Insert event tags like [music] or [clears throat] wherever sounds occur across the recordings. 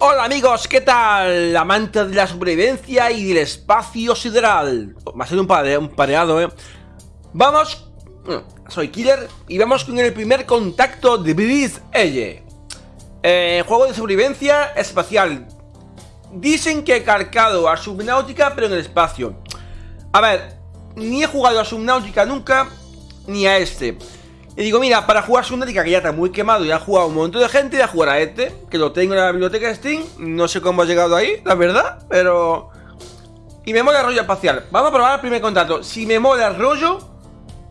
Hola amigos, ¿qué tal? Amantes de la supervivencia y del espacio sideral. Va a ser un, un pareado, ¿eh? Vamos, soy Killer y vamos con el primer contacto de Breeze Age eh, Juego de supervivencia espacial. Dicen que he cargado a Subnáutica pero en el espacio. A ver, ni he jugado a Subnáutica nunca, ni a este y digo, mira, para jugar Subnautica, que ya está muy quemado, ya ha jugado un montón de gente, voy a jugar a este, que lo tengo en la biblioteca de Steam. No sé cómo ha llegado ahí, la verdad, pero... Y me mola el rollo espacial. Vamos a probar el primer contacto. Si me mola el rollo,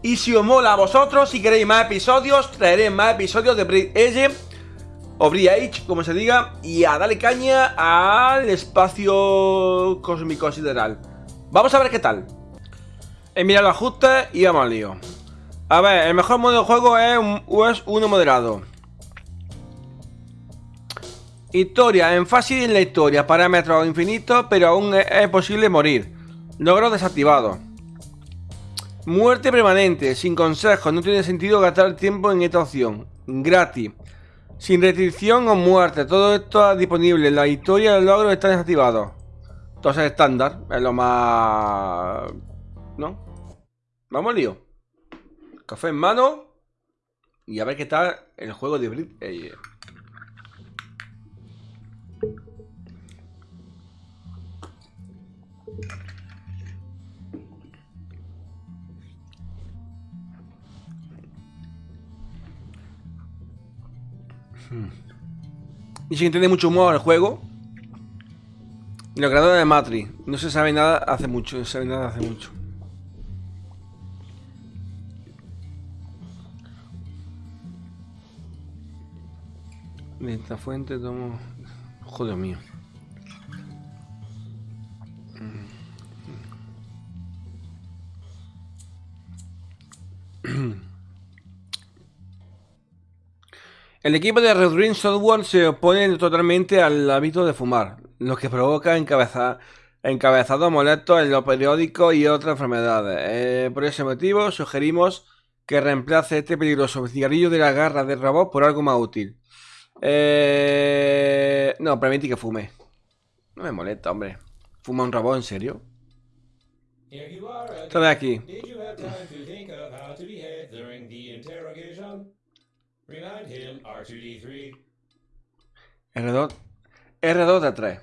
y si os mola a vosotros, si queréis más episodios, traeré más episodios de Bridge Edge, o Bridge como se diga, y a darle caña al espacio cósmico sideral. Vamos a ver qué tal. He mirado los ajustes y vamos al lío. A ver, el mejor modo de juego es, un, es uno moderado. Historia, énfasis en la historia, parámetros infinitos, pero aún es, posible morir. Logro desactivado. Muerte permanente, sin consejo, no tiene sentido gastar tiempo en esta opción. Gratis. Sin restricción o muerte, todo esto es disponible. La historia y el logro están desactivados. Entonces estándar, es lo más... ¿No? Vamos lío. Café en mano. Y a ver qué tal el juego de Brit. Eh, hmm. Y se entiende mucho humor el juego. Y lo creadores de Matrix. No se sabe nada hace mucho. No se sabe nada hace mucho. De esta fuente tomo... Joder mío. El equipo de Red Ring Software se opone totalmente al hábito de fumar, lo que provoca encabeza, encabezados molestos en los periódicos y otras enfermedades. Eh, por ese motivo, sugerimos que reemplace este peligroso cigarrillo de la garra de robot por algo más útil. Eh... No, permití que fume. No me molesta, hombre. ¿Fuma un robot en serio? Está de aquí. R2. R2 de 3.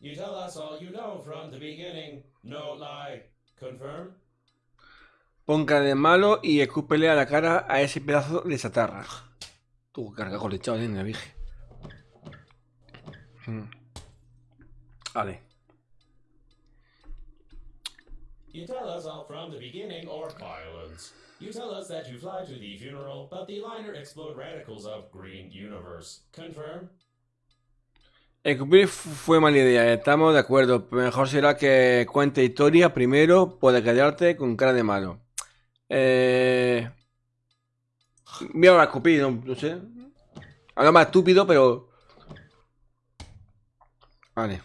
You tell us all you know from the beginning. No lie. Confirm? Ponga de malo y escúpele a la cara a ese pedazo de chatarra. Tu carga con lechado en la vieja. Mm. Vale. You tell us all from the beginning or violence. You tell us that you fly to the funeral, but the liner explode radicals of green universe. Confirm? Escupir fue mala idea, estamos de acuerdo. Mejor será que cuente historia primero, puede quedarte con cara de malo. Eh... Mira, a escupir, no, no sé. Algo más estúpido, pero... Vale.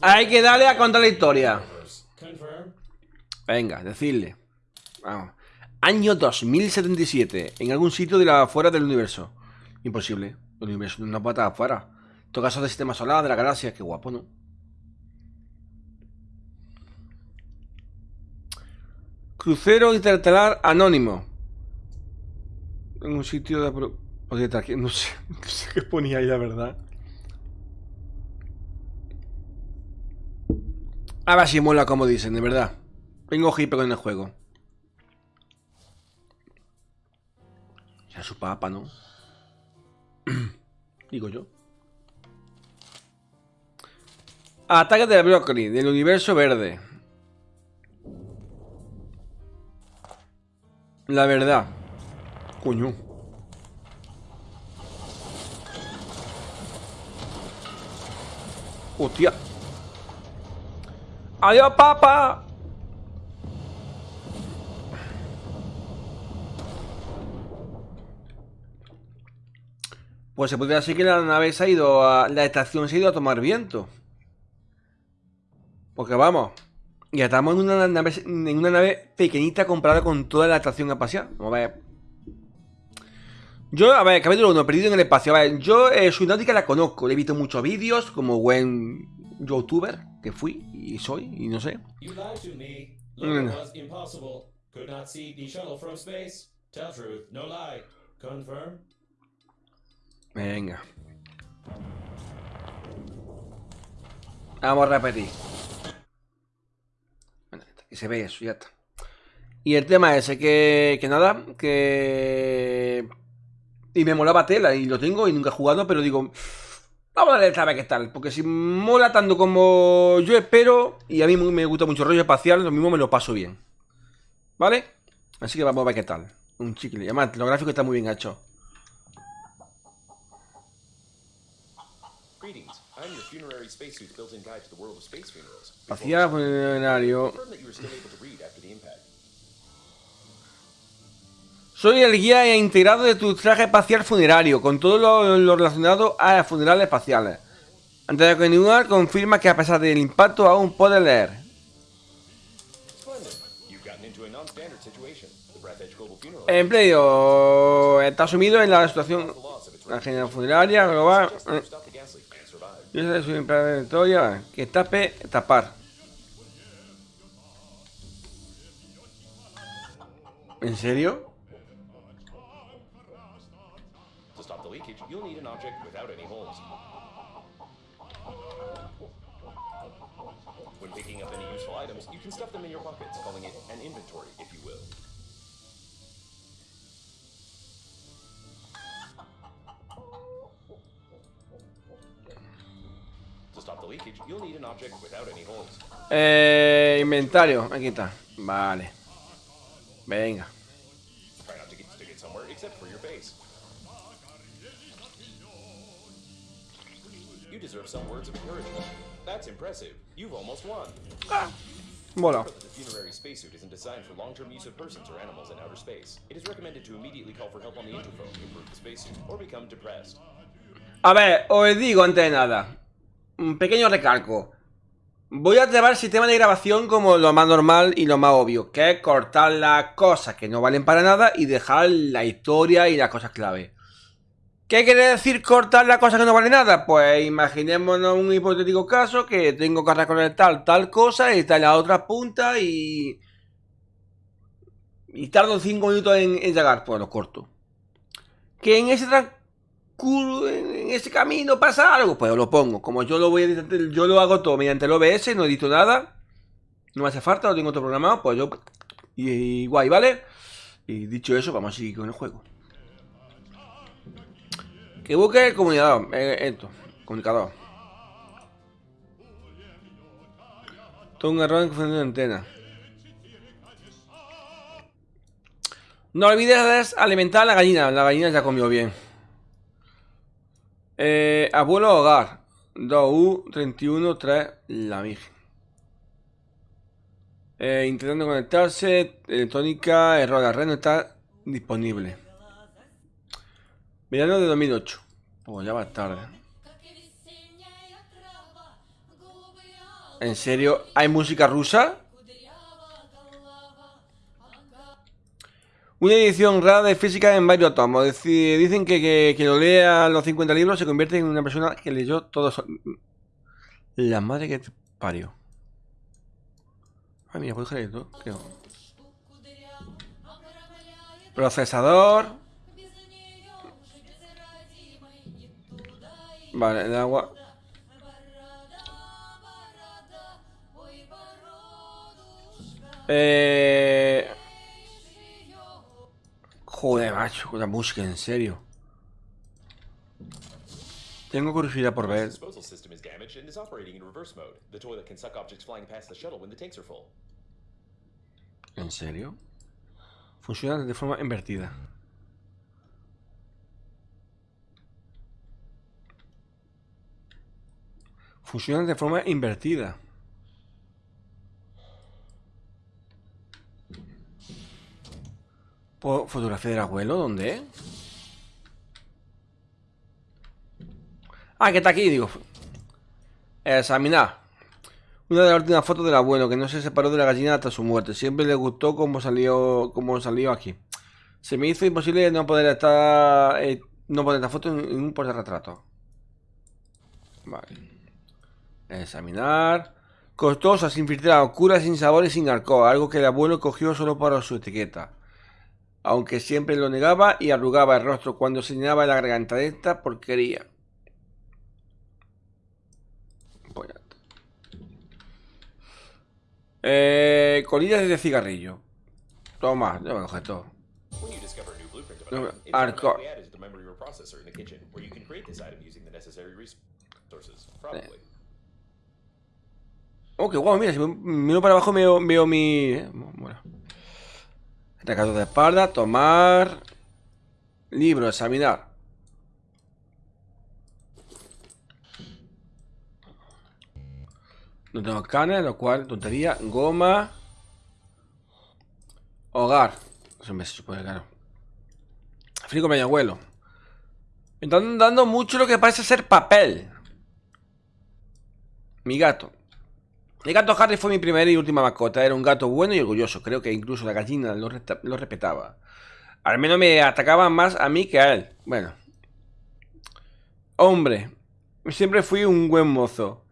Hay que darle a contar la historia. Venga, decirle. Vamos. Año 2077. En algún sitio de la afuera del universo. Imposible. El universo no puede estar afuera. Todo caso del sistema solar, de la galaxia, qué guapo, ¿no? Crucero interestelar anónimo. En un sitio de... [laughs] No sé, no sé qué ponía ahí, la verdad. A ver si mola como dicen, de verdad. Tengo hiper en el juego. Ya su papa, ¿no? [clears throat] Digo yo. Ataque de brócoli, del universo verde. La verdad. Coño. Hostia. Adiós, papá. Pues se podría decir que la nave se ha ido a... La estación se ha ido a tomar viento. Porque vamos, Y estamos en una nave, en una nave pequeñita comprada con toda la atracción espacial. Vamos a ver. Yo, a ver, capítulo 1, perdido en el espacio. A ver, yo eh, su náutica la conozco. Le he visto muchos vídeos como buen youtuber que fui y soy y no sé. Venga. Vamos a repetir. Que se ve eso, ya está. Y el tema ese que, que nada, que... Y me molaba tela y lo tengo y nunca he jugado, pero digo... Vamos a darle esta vez qué tal, porque si mola tanto como yo espero, y a mí me gusta mucho el rollo espacial, lo mismo me lo paso bien. ¿Vale? Así que vamos a ver qué tal. Un chicle. Y lo gráfico está muy bien hecho. Greetings. I'm your funerary spacesuit built-in guide to the world of space funerals. Hacía funerario. Confirm that you were still able to read after the impact. Soy el guía integrado de tu traje espacial funerario, con todo lo, lo relacionado a funerales espaciales. Antes de continuar, confirma que a pesar del impacto aún puedes leer. Empleo está sumido en la situación la funeraria global. eh, survive. Yo soy su imperatoria, que tape, tapar. ¿En serio? To stop the leakage, you'll need an object interphone to improve the spacesuit or become depressed. A ver, os digo antes de nada. Un pequeño recalco. Voy a llevar el sistema de grabación como lo más normal y lo más obvio, que es cortar las cosas que no valen para nada y dejar la historia y las cosas clave. ¿Qué quiere decir cortar las cosas que no valen nada? Pues imaginémonos un hipotético caso que tengo que reconectar tal cosa y está en la otra punta y... Y tardo 5 minutos en, llegar, pues lo corto. Que en ese en ese camino pasa algo, pues lo pongo. Como yo lo voy a editar- yo lo hago todo mediante el OBS, no edito nada. No me hace falta, lo tengo todo programado, pues yo... Y, guay, ¿vale? Y dicho eso, vamos a seguir con el juego. Que busque el comunicador. eh, esto, comunicador. Todo un error en función de antena. No olvides alimentar a la gallina. La gallina ya comió bien. Eh, abuelo hogar. 2U 31 3 la Virgen. Eh, intentando conectarse. Electrónica, error. La red no está disponible. Verano de 2008. Pues ya va tarde. ¿En serio? ¿Hay música rusa? Una edición rara de física en varios tomos. Dicen que, que, que lo lea los 50 libros se convierte en una persona que leyó todos. La madre que te parió. Ay, mira, puedo dejar esto. ¿Qué hago? Procesador. Vale, el agua. Eh... Joder, macho, la música, en serio. Tengo curiosidad por ver. disposal system is damaged and is operating in reverse mode. The toilet can suck objects flying past the shuttle when the tanks are full. ¿En serio? Funciona de forma invertida. Funciona de forma invertida. ¿Fotografía del abuelo? ¿Dónde? Ah, que está aquí, digo. Examinar. Una de las últimas fotos del abuelo, que no se separó de la gallina hasta su muerte. Siempre le gustó cómo salió, cómo salió aquí. Se me hizo imposible no poder estar, eh, no poner esta foto en, un portarretrato. Vale. Examinar. Costosa, sin filtrar, oscura, sin sabor y sin alcohol. Algo que el abuelo cogió solo para su etiqueta. Aunque siempre lo negaba y arrugaba el rostro cuando señalaba la garganta de esta porquería. Eh, colillas de cigarrillo. Toma, yo me coge todo. When you discover a new blueprint of No, an item, it's hardcore. automatically added to the memory or processor in the kitchen, where you can create this item using the necessary resources. Probably. Oh, qué guau, mira, si me miro para abajo veo, veo mi... eh, Bueno. Recados de espalda, tomar... Libro, examinar. No tengo escáner, lo cual, tontería. Goma. Hogar. Eso me supone, claro. Frigo mi abuelo. Me están dando mucho lo que parece ser papel. Mi gato. El gato Harry fue mi primera y última mascota. Era un gato bueno y orgulloso. Creo que incluso la gallina lo, respetaba. Al menos me atacaba más a mí que a él. Bueno. Hombre. Siempre fui un buen mozo.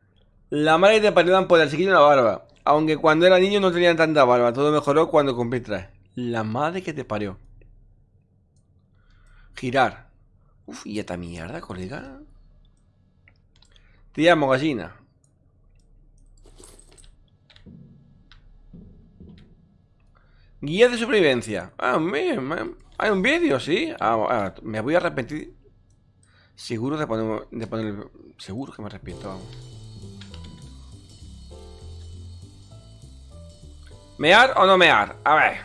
La madre te parió por el chiquillo la barba. Aunque cuando era niño no tenía tanta barba. Todo mejoró cuando cumplí tres. La madre que te parió. Girar. Uf, y esta mierda, colega. Te llamo gallina. Guía de supervivencia. Ah, me- hay un vídeo, sí. Ah, ah, me voy a arrepentir. Seguro de poner, de poner. Seguro que me arrepiento. ¿Mear o no mear? A ver.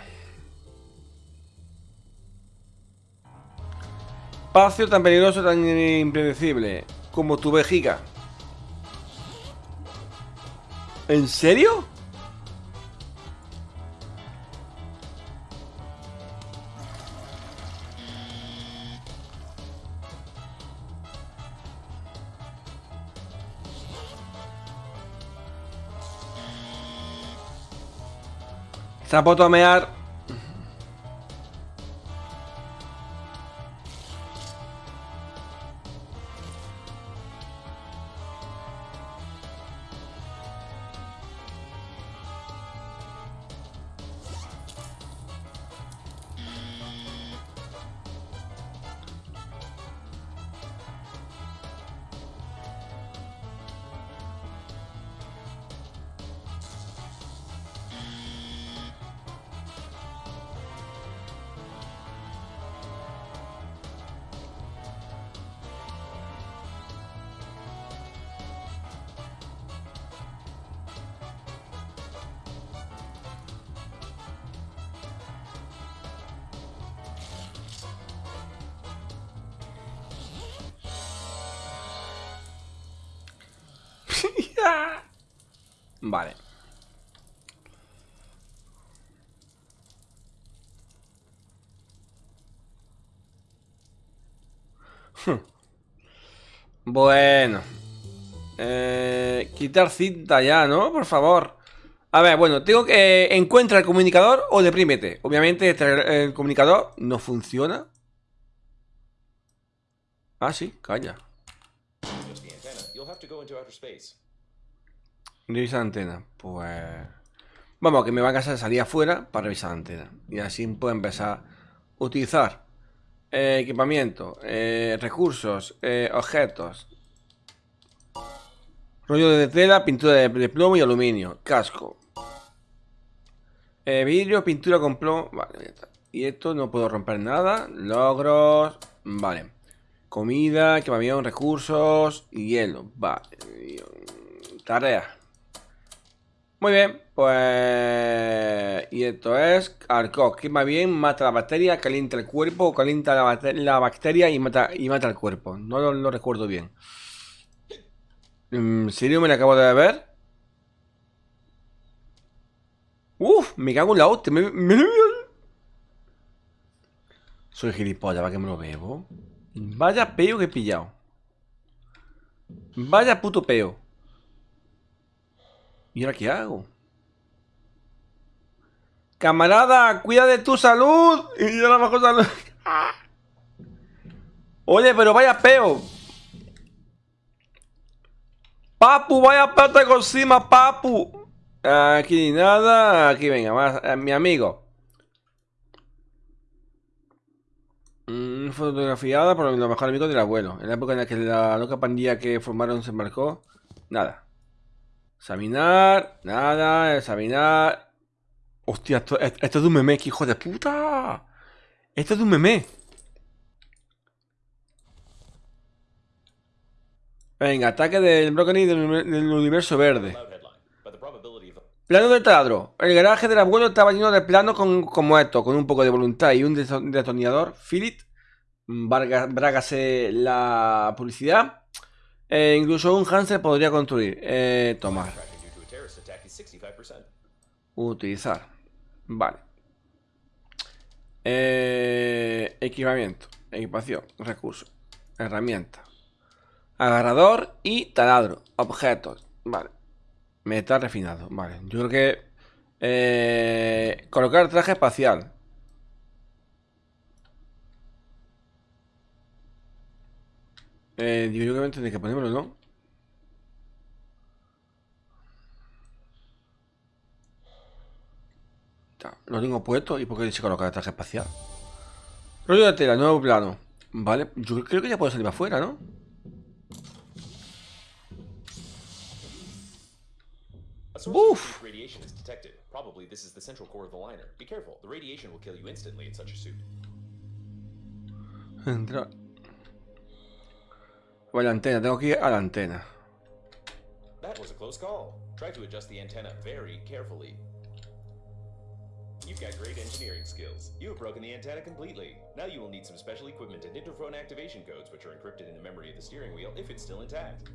Espacio tan peligroso, tan impredecible como tu vejiga. ¿En serio? Se Vale. Bueno. Eh, quitar cinta ya, ¿no? Por favor. A ver, bueno, tengo que... Encuentra el comunicador o deprímete. Obviamente este- el comunicador no funciona. Ah, sí, calla. Space. Revisar antena. Pues... Vamos, que me va a casar salir afuera para revisar la antena. Y así puedo empezar a utilizar eh, equipamiento, eh, recursos, eh, objetos. Rollo de tela, pintura de, plomo y aluminio. Casco. Vidrio, pintura con plomo. Vale. Y esto no puedo romper nada. Logros. Vale. Comida, equipamiento, recursos y hielo. Vale. Tarea. Muy bien, pues... Y esto es Arcoc, que va bien, mata la bacteria, calienta el cuerpo, calienta la, bacte- la bacteria y mata, y mata el cuerpo. No lo, recuerdo bien. ¿En serio me la acabo de ver? Uf, me cago en la hostia. me- me- Soy gilipollas, ¿para que me lo bebo? Vaya peo que he pillado. Vaya puto peo. ¿Y ahora qué hago? Camarada, cuida de tu salud. Y yo la bajo salud. [laughs] Oye, pero vaya peo. Papu, vaya peo te encima, papu. Aquí nada, aquí venga, más, eh, mi amigo. Mm, fotografiada por los mejores amigos del abuelo. En la época en la que la loca pandilla que formaron se embarcó. Nada. Examinar, nada, examinar. Hostia, esto, es de un meme, que hijo de puta. Esto es de un meme. Venga, ataque del brócoli del, del universo verde. Plano de taladro. El garaje del abuelo estaba lleno de planos con, como esto, con un poco de voluntad y un detonador. Philip. Brágase la publicidad. Eh, incluso un Hanser podría construir. Eh, tomar. cracking due to a terrorist attack is 65%. Utilizar. Vale. Eh, equipamiento. Equipación. Recursos. Herramienta. Agarrador y taladro. Objetos. Vale. Metal refinado. Vale. Yo creo que... eh, colocar traje espacial. Eh, yo creo que tendré que ponérmelo, ¿no? Lo tengo puesto y por qué se coloca el traje espacial. Rollo de tela, nuevo plano. Vale, yo creo que ya puedo salir para afuera, ¿no? A source Oof. of weak radiation is detected. Probably this is the central core of the liner. Be careful, the radiation will kill you instantly in such a suit. Entrar. Vale, antena, tengo que ir a la antena. That was a close call. Try to adjust the antenna very carefully. You've got great engineering skills. You have broken the antenna completely. Now you will need some special equipment and interphone activation codes, which are encrypted in the memory of the steering wheel if it's still intact.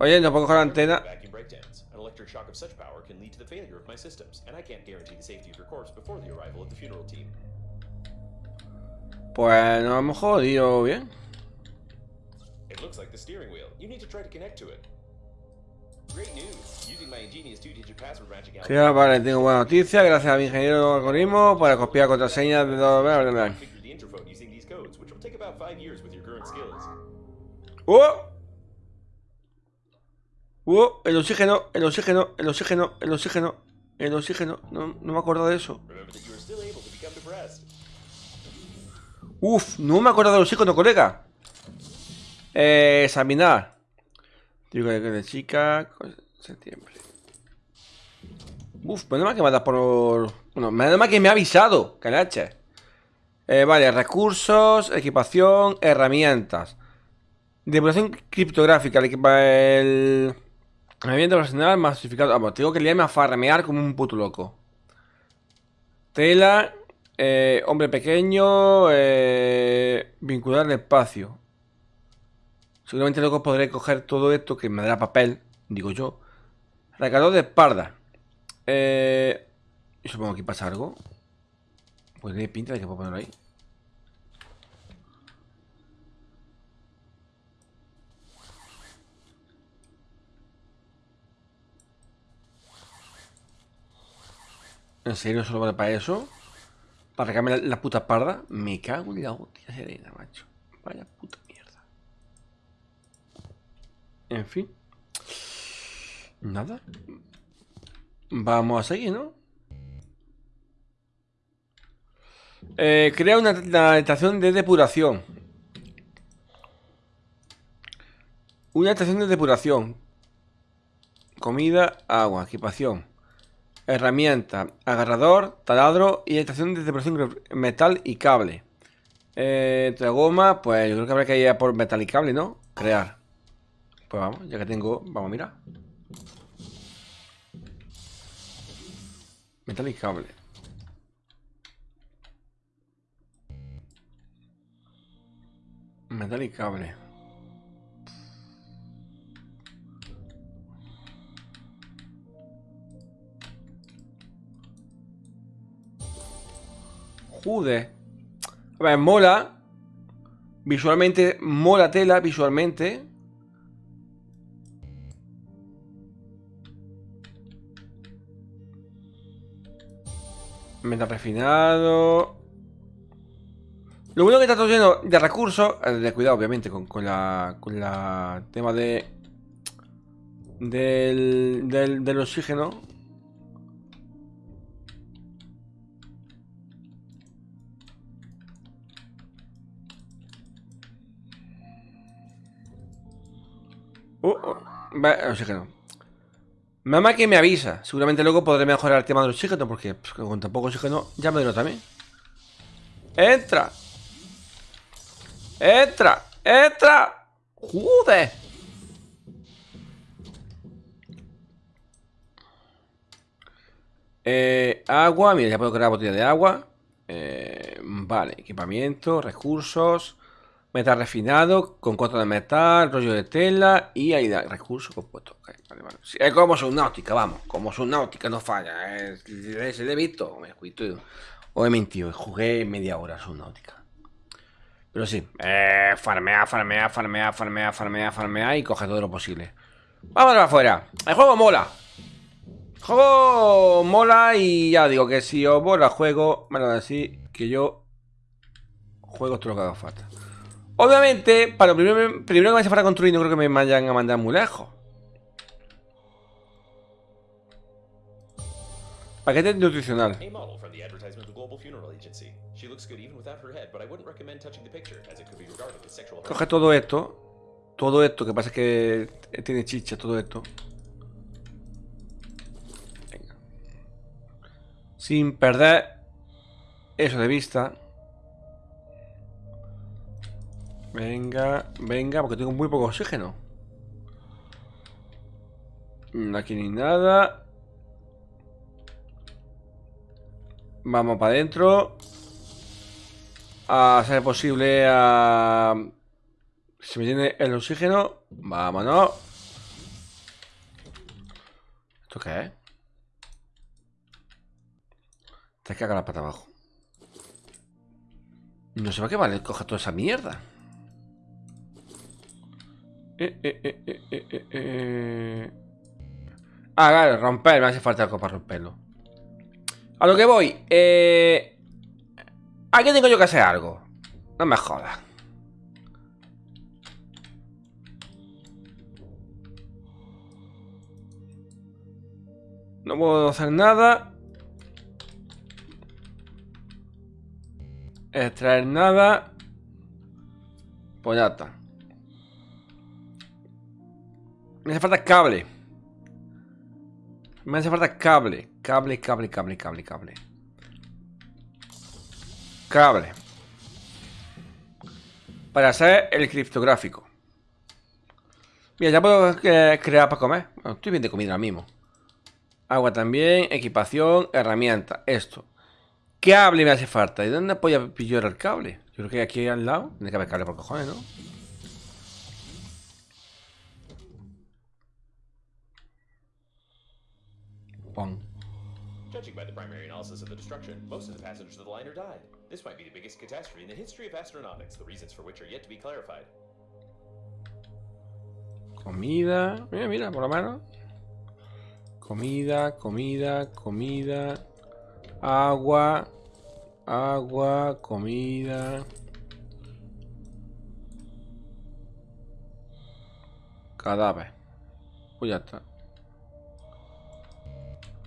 Oye, no puedo coger la antena. Vacuum breakdowns. An electric shock of such power can lead to the failure of my systems, and I can't guarantee the safety of your corpse before the arrival of the funeral team. Pues nos hemos jodido bien. It looks like the steering wheel. You need to try to connect to it. Great news! Using my ingenious two-digit password Sí, vale, tengo buena noticia. Gracias a mi ingeniero algoritmo para copiar contraseñas de todo. bla, bla, bla. ¡Oh! ¡Oh! El oxígeno, el oxígeno, el oxígeno, el oxígeno, el oxígeno. No, no me acuerdo de eso. Uf, no me acuerdo del oxígeno, colega. Eh, examinar. Digo de chica. Septiembre. Uf, menos mal que me dado por. Bueno, menos que me ha avisado. Eh, vale, recursos, equipación, herramientas. Depuración criptográfica, el el. Herramienta personal masificado. Vamos, tengo que liarme a farmear como un puto loco. Tela, eh, hombre pequeño, eh, vincular el espacio. Seguramente luego podré coger todo esto que me dará papel, digo yo. Recargador de espalda. Eh, supongo que pasa algo. Pues tiene pinta de que puedo ponerlo ahí. ¿En serio solo vale para eso? ¿Para recargarme la, la puta parda? Me cago en la hostia serena, macho. Vaya puta. En fin. Nada. Vamos a seguir, ¿no? Eh, crea una, estación de depuración. Una estación de depuración. Comida, agua, equipación. Herramienta, agarrador, taladro y estación de depuración metal y cable. Eh, entre goma, pues yo creo que habrá que ir a por metal y cable, ¿no? Crear. Pues vamos, ya que tengo, vamos a mirar. Metal y cable. Metal cable. Joder. A ver, mola. Visualmente, mola tela, visualmente. Metal refinado. Lo bueno que está todo lleno de recursos. eh, De cuidado, obviamente, con, con la. Con la. Tema de. Del, del, oxígeno. Uh, va, el oxígeno. Mamá que me avisa. Seguramente luego podré mejorar el tema del oxígeno porque pues, con tan poco oxígeno ya me lo también. ¡Entra! ¡Entra! ¡Entra! ¡Joder! Eh, agua, mira, ya puedo crear botella de agua. Eh, vale, equipamiento, recursos, metal refinado, con cuatro de metal, rollo de tela y ahí da recursos compuestos. Ok, vale, es como subnáutica, vamos, como subnáutica no falla. Es, se le he visto, me cuito. O he mentido, jugué media hora subnáutica. Pero sí, eh, farmea, farmea, farmea, farmea, farmea, farmea y coge todo lo posible. Vámonos afuera. El juego mola. Juego mola y ya digo que si os mola el juego, me lo decir que yo juego todo lo que haga falta. Obviamente, para lo primero, primero que me hace falta construir, no creo que me vayan a mandar muy lejos. Paquete nutricional. A Coge todo esto. Todo esto, que pasa es que tiene chicha, todo esto. Venga. Sin perder eso de vista. Venga, venga, porque tengo muy poco oxígeno. Mm, Aquí ni nada. Vamos para adentro. A ser posible a... Se me tiene el oxígeno. Vámonos. ¿Esto qué es? Te caga la pata abajo. No sé para qué vale coger toda esa mierda. Eh, eh, eh. Ah, claro, romper. Me hace falta algo para romperlo. A lo que voy. Eh... Aquí tengo yo que hacer algo. No me jodas. No puedo hacer nada. Extraer nada. Pues ya está. Me hace falta cable. Me hace falta cable. Cable, cable, cable, cable, cable. Cable. Para hacer el criptográfico. Mira, ya puedo eh, crear para comer. Estoy bien de comida ahora mismo. Agua también, equipación, herramienta. Esto. Cable me hace falta. ¿Y dónde voy pillar el cable? Yo creo que aquí al lado. Tiene que haber cable por cojones, ¿no? Judging by the primary analysis of the destruction, most of the passengers of the liner died. This might be the biggest catastrophe in the history of astronautics, the reasons for which are yet to be clarified. Comida. Mira, mira, por lo menos. Comida, comida, comida. Agua. Agua, comida. Cadáver. Pues ya está.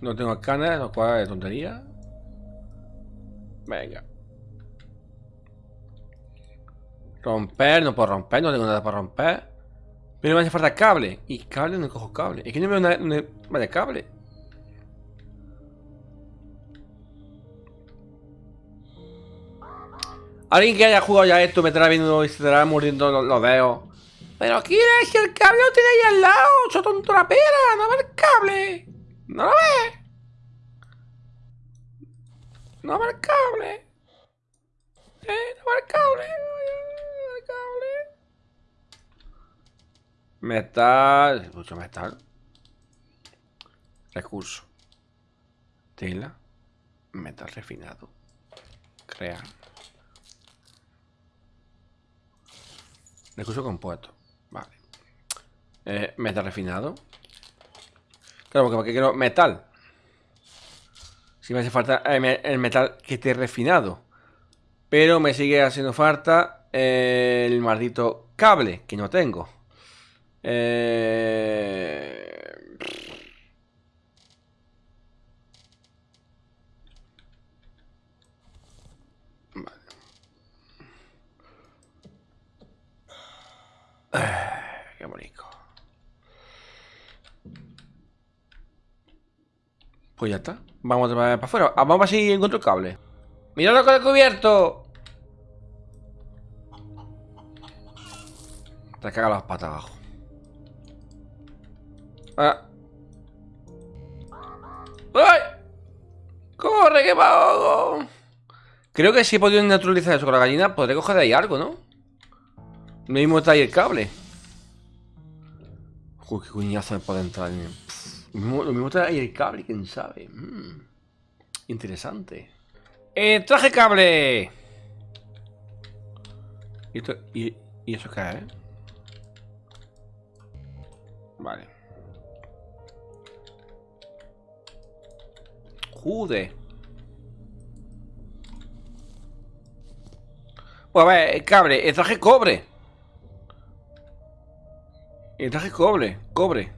No tengo escáner, lo cual es tontería. Venga. Romper, no puedo romper, no tengo nada para romper. Pero me hace falta cable. Y cable no cojo cable. Es que no veo una- Vale, cable. Alguien que haya jugado ya esto me estará viendo y se estará mordiendo los, dedos. Pero quieres si el cable lo tiene ahí al lado, ¡Cho tonto la pera, no ve el cable. No lo ve. No ve el cable. Eh, no ve el cable. No ve el cable. Metal. Mucho metal. Recurso. Tela. Metal refinado. Crear. Recurso compuesto. Vale. Eh, metal refinado. Claro, porque, quiero metal. Si me hace falta me- el metal que esté refinado. Pero me sigue haciendo falta el maldito cable, que no tengo. Eh... Qué bonito. Pues ya está. Vamos para afuera. Ah, Vamos a ver si encuentro el cable. ¡Mira lo que he descubierto! Te caga las patas abajo. Ah. ¡Ay! ¡Corre, que me! Creo que si he podido neutralizar eso con la gallina, podré coger de ahí algo, ¿no? Lo mismo está ahí el cable. Uy, qué cuñazo me puede entrar. Lo mismo, está ahí el cable, quién sabe. Mm, interesante. ¡Eh, traje cable! ¿Y, esto, y, ¿Y eso qué es? Vale. Jude. Pues a ver, el cable, el traje cobre. El traje cobre, cobre.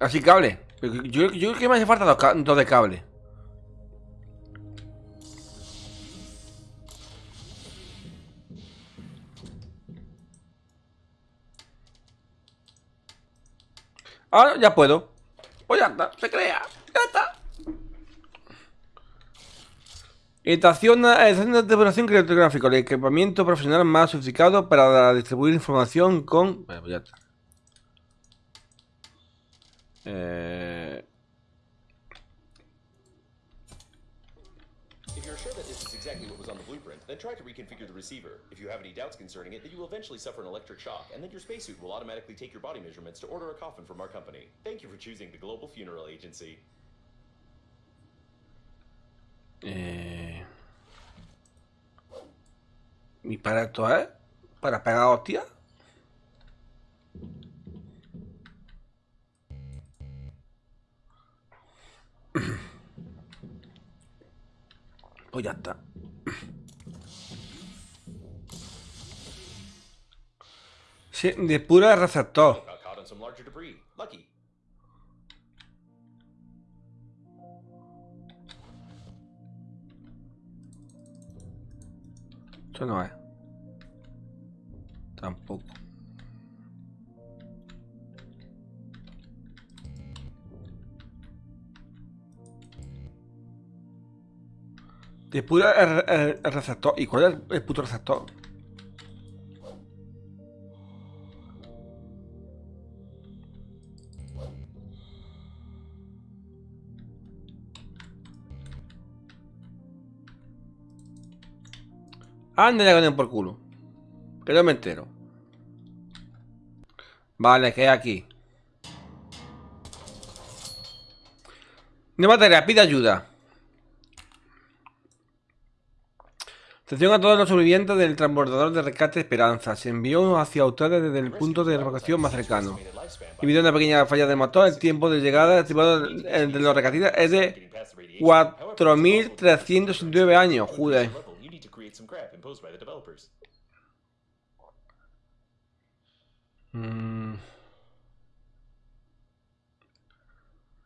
Así cable. Yo, creo que me hace falta dos, de cable. Ahora ya puedo. Pues ya está, se crea. Ya está. Estación, estación de depuración criptográfico, el equipamiento profesional más sofisticado para distribuir información con. Bueno, pues ya está. Eh, If you're sure that this is exactly what was on the blueprint, then try to reconfigure the receiver. If you have any doubts concerning it, then you will eventually suffer an electric shock, and then your spacesuit will automatically take your body measurements to order a coffin from our company. Thank you for choosing the Global Funeral Agency. eh, ¿Y para esto es? ¿Para pegar hostia? Pues ya está. Sí, de pura receptor. Esto no es. Tampoco. El, el receptor. ¿Y cuál es el, puto receptor? Anda ya con por culo. Que no me entero. Vale, que aquí. Materia, pide ayuda. Atención a todos los sobrevivientes del transbordador de rescate Esperanza. Se envió hacia ustedes desde el punto de evacuación más cercano. Debido una pequeña falla del motor, el tiempo de llegada estimado de los rescatistas es de getting past the radiation. However, it's possible to 4.369 años. Developers. Mm.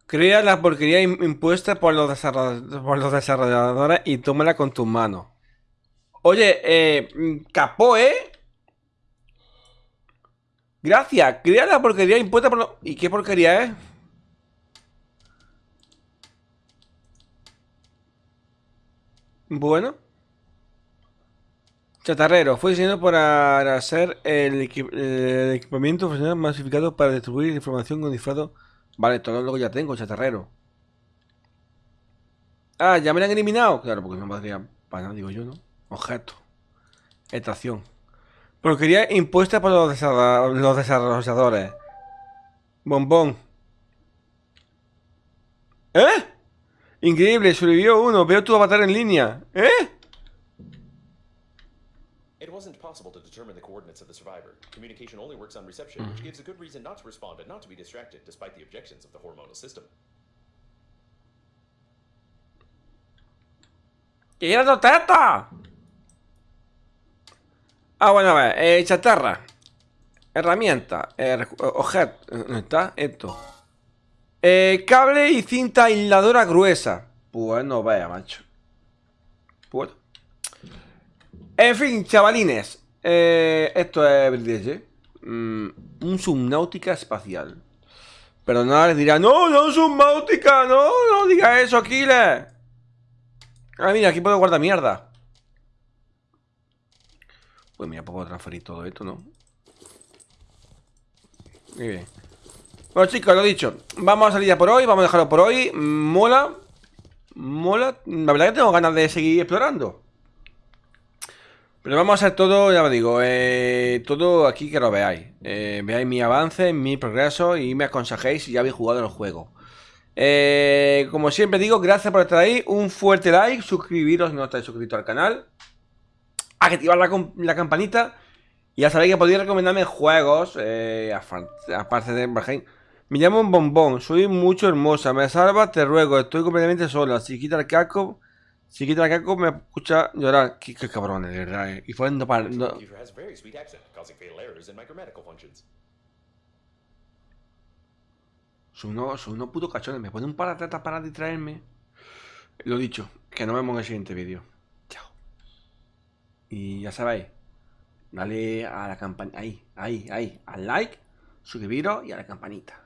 Crea la porquería im- impuesta por los desarrolladores y tómala con tus manos. Oye, eh, mm, capó, ¿eh? Gracias. Crea la porquería impuesta por los... ¿Y qué porquería es? Bueno. Chatarrero. Fue diseñado para ser el, equi- el equipamiento profesional masificado para distribuir información con disfrado. Vale, todo lo que ya tengo, chatarrero. Ah, ya me lo han eliminado. Claro, porque no podría para digo yo, ¿no? Objeto. Estación. Porquería impuesta por los, desarrolladores. Bombón. ¿Eh? Increíble, sobrevivió uno. Veo tu avatar en línea. ¿Eh? It wasn't possible to determine the coordinates of the survivor. Communication only works on reception, which gives a good reason not to respond and not to be distracted, despite the objections of the hormonal system. ¡Quiero tu teta! Ah, bueno, a ver. Eh, chatarra. Herramienta. Eh, eh, objeto. Eh, ¿Dónde está? Esto. Eh, cable y cinta aisladora gruesa. Pues no vaya, macho. Pues. En fin, chavalines. Esto es. Mm, un subnáutica espacial. Pero nada les dirá, no, no subnáutica, no, no diga eso, Killer. Ah, mira, aquí puedo guardar mierda. Pues mira, puedo transferir todo esto, ¿no? Muy bien. Bueno, chicos, lo dicho. Vamos a salir ya por hoy, vamos a dejarlo por hoy. Mola. Mola. La verdad que tengo ganas de seguir explorando. Pero vamos a hacer todo, ya os digo, eh, todo aquí que lo veáis. Eh, veáis mi avance, mi progreso y me aconsejéis si ya habéis jugado el juego. Eh, como siempre digo, gracias por estar ahí. Un fuerte like, suscribiros si no estáis suscritos al canal. Activar la, com- la campanita. Y ya sabéis que podéis recomendarme juegos. eh, aparte de Valheim. Me llamo un bombón, soy mucho hermosa. Me salva, te ruego. Estoy completamente sola. Si quita el casco, si quita el casco, me escucha llorar. Qué, qué cabrones, de verdad. eh. Y fue no para. No-. Son unos, son unos putos cachones. Me ponen un paratetas para distraerme. Lo dicho, que nos vemos en el siguiente vídeo. Y ya sabéis, dale a la campanita. Ahí, ahí, ahí. Al like, suscribiros y a la campanita.